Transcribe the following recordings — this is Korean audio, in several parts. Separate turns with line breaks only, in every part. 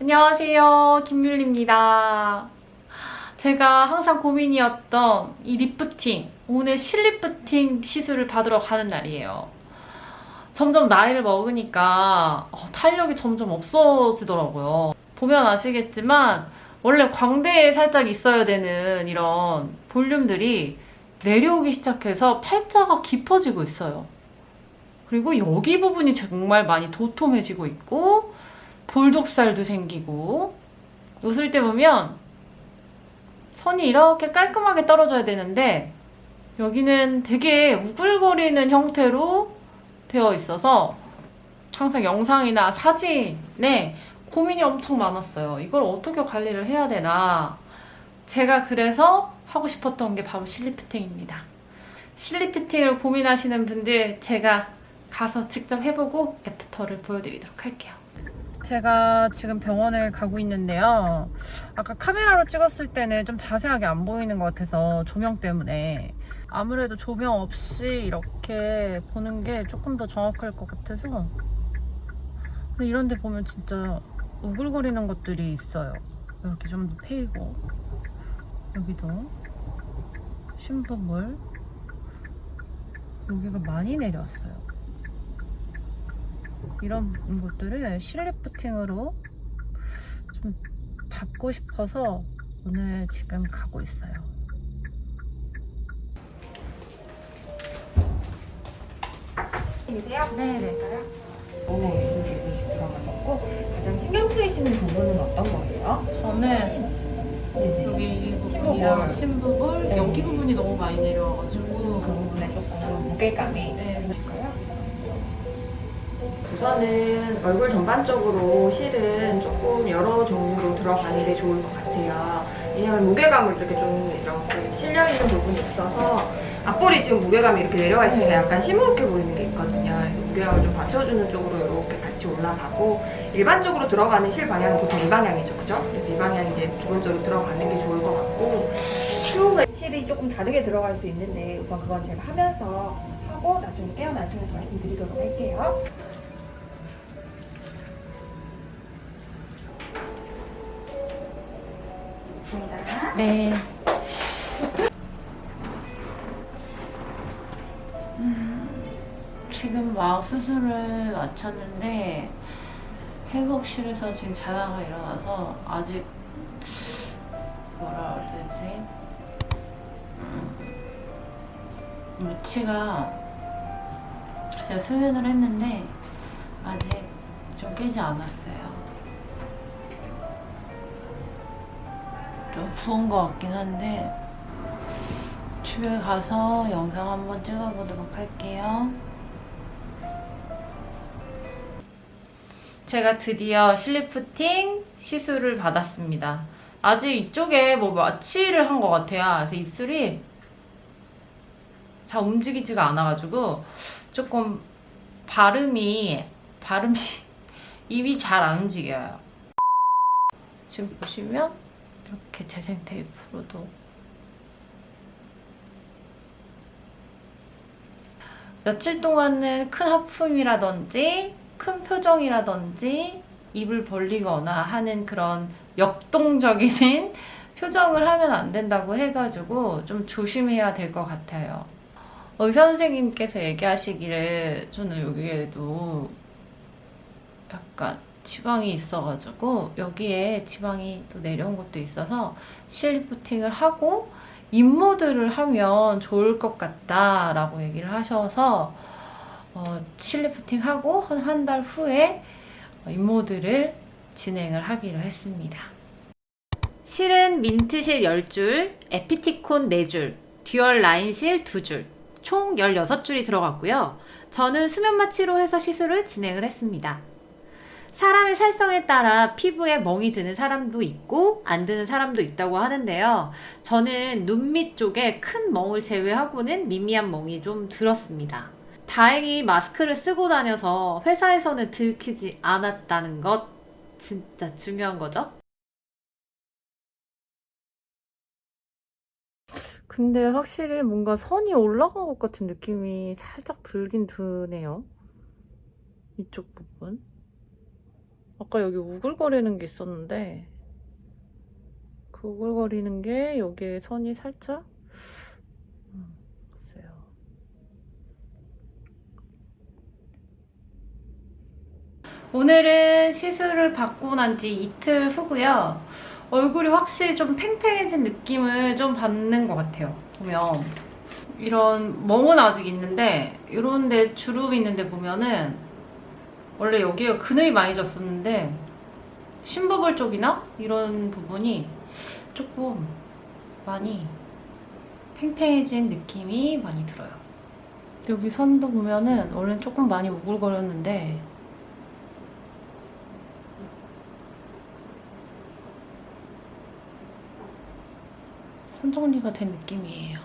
안녕하세요. 김율리입니다. 제가 항상 고민이었던 이 리프팅 오늘 실lifting 시술을 받으러 가는 날이에요. 점점 나이를 먹으니까 어, 탄력이 점점 없어지더라고요. 보면 아시겠지만 원래 광대에 살짝 있어야 되는 이런 볼륨들이 내려오기 시작해서 팔자가 깊어지고 있어요 그리고 여기 부분이 정말 많이 도톰해지고 있고 볼독살도 생기고 웃을 때 보면 선이 이렇게 깔끔하게 떨어져야 되는데 여기는 되게 우글거리는 형태로 되어 있어서 항상 영상이나 사진에 고민이 엄청 많았어요. 이걸 어떻게 관리를 해야 되나 제가 그래서 하고 싶었던 게 바로 실리프팅입니다. 실리프팅을 고민하시는 분들 제가 가서 직접 해보고 애프터를 보여드리도록 할게요. 제가 지금 병원을 가고 있는데요. 아까 카메라로 찍었을 때는 좀 자세하게 안 보이는 것 같아서 조명 때문에 아무래도 조명 없이 이렇게 보는 게 조금 더 정확할 것 같아서 근데 이런 데 보면 진짜 우글거리는 것들이 있어요. 이렇게 좀 더 패이고 여기도 심부물 여기가 많이 내려왔어요. 이런 것들을 실리프팅으로 좀 잡고 싶어서 오늘 지금 가고 있어요.
이세요?
네네.
오늘 이렇게 음식 들어가셨고 가장 신경 쓰이시는 부분은 어떤 거예요?
저는
네네.
여기 이 부분이랑 심부볼
네.
여기 부분이 너무 많이 내려와가지고
그 부분에 조금 무게감이
네.
있으실까요? 우선은 얼굴 전반적으로 실은 조금 여러 종류로 들어가는 게 좋을 것 같아요. 왜냐면 무게감을 이렇게 좀 이렇게 실려 있는 부분이 있어서 앞볼이 지금 무게감이 이렇게 내려와 있으니까
네.
약간 시무룩해 보이는 게 있거든요. 그래서 무게감을 좀 받쳐주는 쪽으로 같이 올라가고 일반적으로 들어가는 실 방향은 보통 이 방향이죠, 그죠? 그래서 이 방향이 이제 기본적으로 들어가는 게 좋을 것 같고 추후가 실이 조금 다르게 들어갈 수 있는데 우선 그건 제가 하면서 하고 나중에 깨어나시면서 말씀드리도록 할게요.
네. 지금 막 수술을 마쳤는데 회복실에서 지금 자다가 일어나서 아직 뭐라 그래야 되지? 음, 루치가 제가 수면을 했는데 아직 좀 깨지 않았어요. 좀 부은 것 같긴 한데 집에 가서 영상 한번 찍어보도록 할게요. 제가 드디어 실리프팅 시술을 받았습니다. 아직 이쪽에 뭐 마취를 한 것 같아요. 그래서 입술이 잘 움직이지가 않아가지고 조금 발음이 발음이 입이 잘 안 움직여요. 지금 보시면 이렇게 재생 테이프로도 며칠 동안은 큰 하품이라든지 큰 표정이라든지 입을 벌리거나 하는 그런 역동적인 표정을 하면 안 된다고 해가지고 좀 조심해야 될 것 같아요. 의사 선생님께서 얘기하시기를 저는 여기에도 약간 지방이 있어가지고 여기에 지방이 또 내려온 것도 있어서 실lifting을 하고 인모드를 하면 좋을 것 같다라고 얘기를 하셔서 어, 실lifting하고 한한달 후에 인모드를 진행을 하기로 했습니다. 실은 민트실 10줄, 에피티콘 4줄, dual 라인실 2줄, 총 16줄이 들어갔고요. 저는 수면 마취로 해서 시술을 진행을 했습니다. 사람의 살성에 따라 피부에 멍이 드는 사람도 있고 안 드는 사람도 있다고 하는데요. 저는 눈 밑 쪽에 큰 멍을 제외하고는 미미한 멍이 좀 들었습니다. 다행히 마스크를 쓰고 다녀서 회사에서는 들키지 않았다는 것 진짜 중요한 거죠. 근데 확실히 뭔가 선이 올라간 것 같은 느낌이 살짝 들긴 드네요. 이쪽 부분. 아까 여기 우글거리는 게 있었는데, 그 우글거리는 게 여기에 선이 살짝, 음, 글쎄요. 오늘은 시술을 받고 난 지 이틀 후고요. 얼굴이 확실히 좀 팽팽해진 느낌을 좀 받는 것 같아요. 보면 이런 멍은 아직 있는데 이런 데 주름이 있는데 보면은 원래 여기가 그늘이 많이 졌었는데 심부볼 쪽이나 이런 부분이 조금 많이 팽팽해진 느낌이 많이 들어요. 여기 선도 보면은 원래는 조금 많이 우글거렸는데 선 정리가 된 느낌이에요.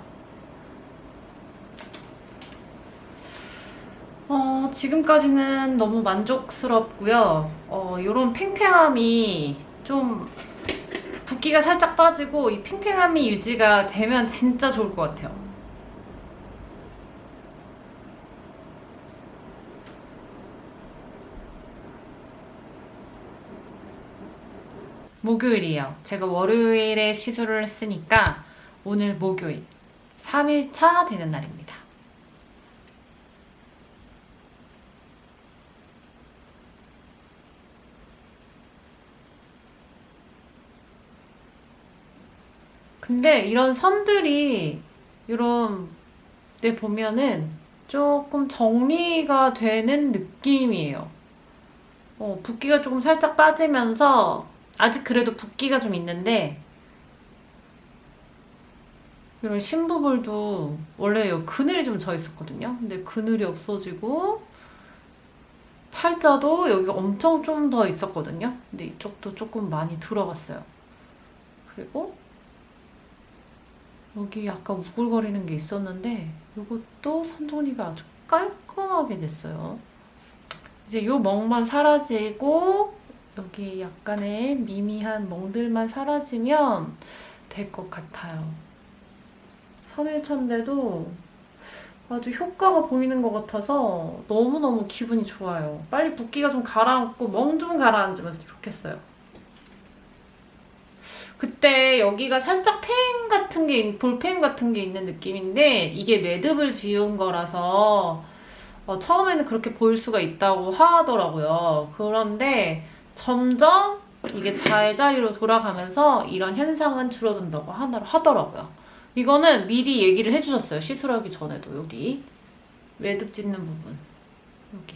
어, 지금까지는 너무 만족스럽고요. 어, 이런 팽팽함이 좀 붓기가 살짝 빠지고 이 팽팽함이 유지가 되면 진짜 좋을 것 같아요. 목요일이에요. 제가 월요일에 시술을 했으니까 오늘 목요일 3일차 되는 날입니다. 근데 이런 선들이 이런 데 보면은 조금 정리가 되는 느낌이에요. 어, 붓기가 조금 살짝 빠지면서 아직 그래도 붓기가 좀 있는데 이런 심부볼도 원래 여기 그늘이 좀 져 있었거든요. 근데 그늘이 없어지고 팔자도 여기가 엄청 좀 더 있었거든요. 근데 이쪽도 조금 많이 들어갔어요. 그리고 여기 약간 우글거리는 게 있었는데 이것도 선정리가 아주 깔끔하게 됐어요. 이제 요 멍만 사라지고 여기 약간의 미미한 멍들만 사라지면 될 것 같아요. 3일 차인데도 아주 효과가 보이는 것 같아서 너무너무 기분이 좋아요. 빨리 붓기가 좀 가라앉고 멍 좀 가라앉으면 좋겠어요. 그때 여기가 살짝 패인 같은 게, 볼패인 같은 게 있는 느낌인데 이게 매듭을 지은 거라서 어, 처음에는 그렇게 보일 수가 있다고 하더라고요. 그런데 점점 이게 제자리로 돌아가면서 이런 현상은 줄어든다고 하더라고요. 이거는 미리 얘기를 해주셨어요. 시술하기 전에도 여기 매듭 짓는 부분 여기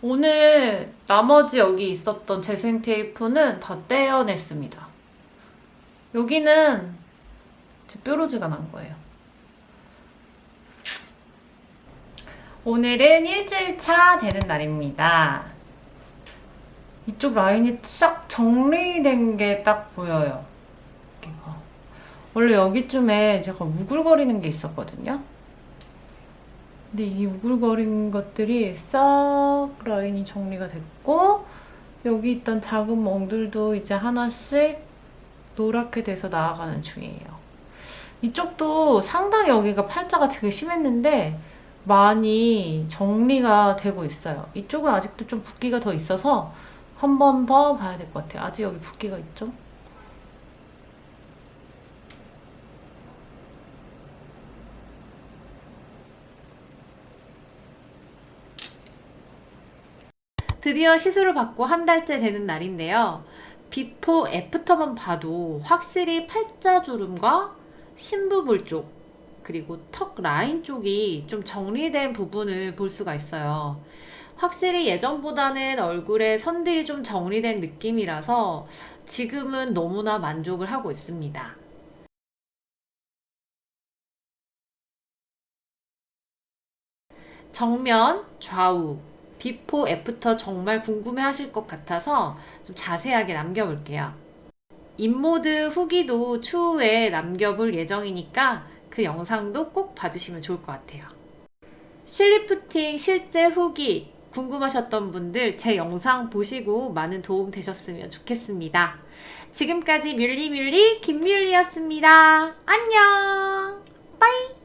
오늘 나머지 여기 있었던 재생 테이프는 다 떼어냈습니다. 여기는 제 뾰루지가 난 거예요. 오늘은 일주일 차 되는 날입니다. 이쪽 라인이 싹 정리된 게 딱 보여요. 원래 여기쯤에 제가 우글거리는 게 있었거든요. 근데 이 우글거린 것들이 싹 라인이 정리가 됐고 여기 있던 작은 멍들도 이제 하나씩 노랗게 돼서 나아가는 중이에요. 이쪽도 상당히 여기가 팔자가 되게 심했는데 많이 정리가 되고 있어요. 이쪽은 아직도 좀 붓기가 더 있어서 한 번 더 봐야 될 것 같아요. 아직 여기 붓기가 있죠? 드디어 시술을 받고 한 달째 되는 날인데요. 비포 애프터만 봐도 확실히 팔자주름과 심부볼 쪽 그리고 턱 라인 쪽이 좀 정리된 부분을 볼 수가 있어요. 확실히 예전보다는 얼굴에 선들이 좀 정리된 느낌이라서 지금은 너무나 만족을 하고 있습니다. 정면, 좌우, before, after 정말 궁금해 하실 것 같아서 좀 자세하게 남겨볼게요. 인모드 후기도 추후에 남겨볼 예정이니까 그 영상도 꼭 봐주시면 좋을 것 같아요. 실리프팅 실제 후기 궁금하셨던 분들 제 영상 보시고 많은 도움 되셨으면 좋겠습니다. 지금까지 뮬리뮬리 김뮬리였습니다. 안녕! bye!